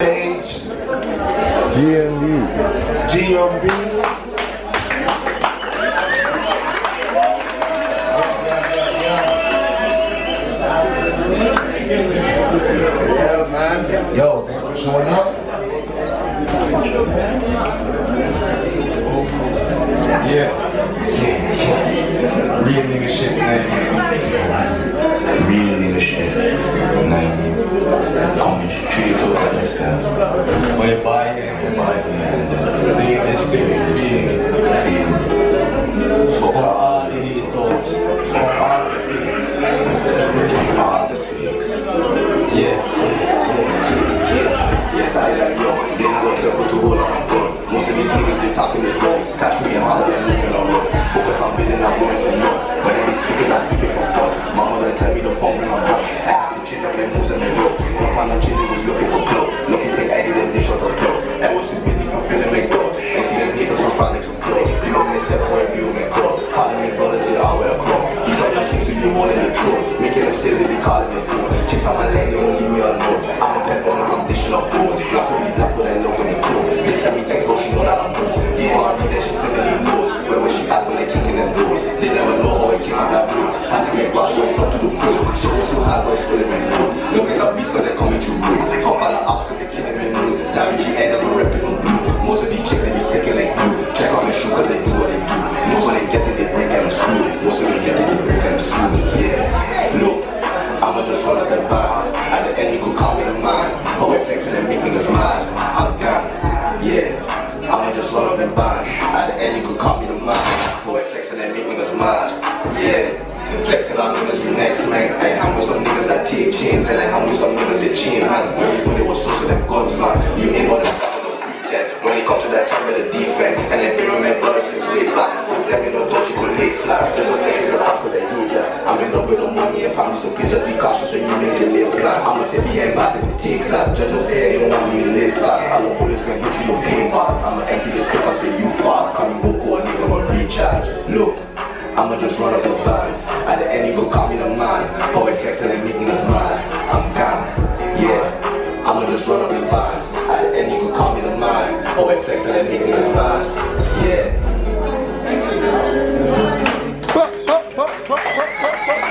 Age, GMB. GMB. Yeah, man. Yo, thanks for showing up. Yeah. Real nigga shit, man. Catch me and holler and looking on road. Truth. Making them sales, they be calling me fool. Chicks on my lane, they won't leave me alone. I'm a pet owner, I'm dishing up bones. Black will be black, but I love when they close. They send me text, but she know that I'm home. Diva me, then she sending me notes. Where was she at when they kicking them doors? They never know how I came out that blue. Had to get glass, so I stopped to the cool. She was so hard, but I still in my mood. Look at that beast, cause they're coming through blue. Fuck all the ops, cause they're killing me mood. That G the could call me the. But we're flexing and make niggas mad. Yeah. Flexing on niggas for next man. I hang with some niggas that take chains. And I with some niggas that chain hand. When before they was so so them guns, man. You ain't but them pretend. When it come to that time with the defense. And with my brothers since way back. Fuck them in the dirt, you could lay flat. There's no saying the fuck cause they huge. yeah. I'm in love with the money and family, so please just be cautious when you make a live plan. I'ma sit behind bars if it takes that. Just to say don't want me to live flat. All the bullets gonna hit you, no pain bar. I'ma empty the clip until you fall. Come you go I'ma just run up the bands. At the end, you go call me the man. Always flexing and make niggas mad. I'm down. Yeah. I'ma just run up the bands. At the end, you can call me the man. Always flexing and make niggas mad.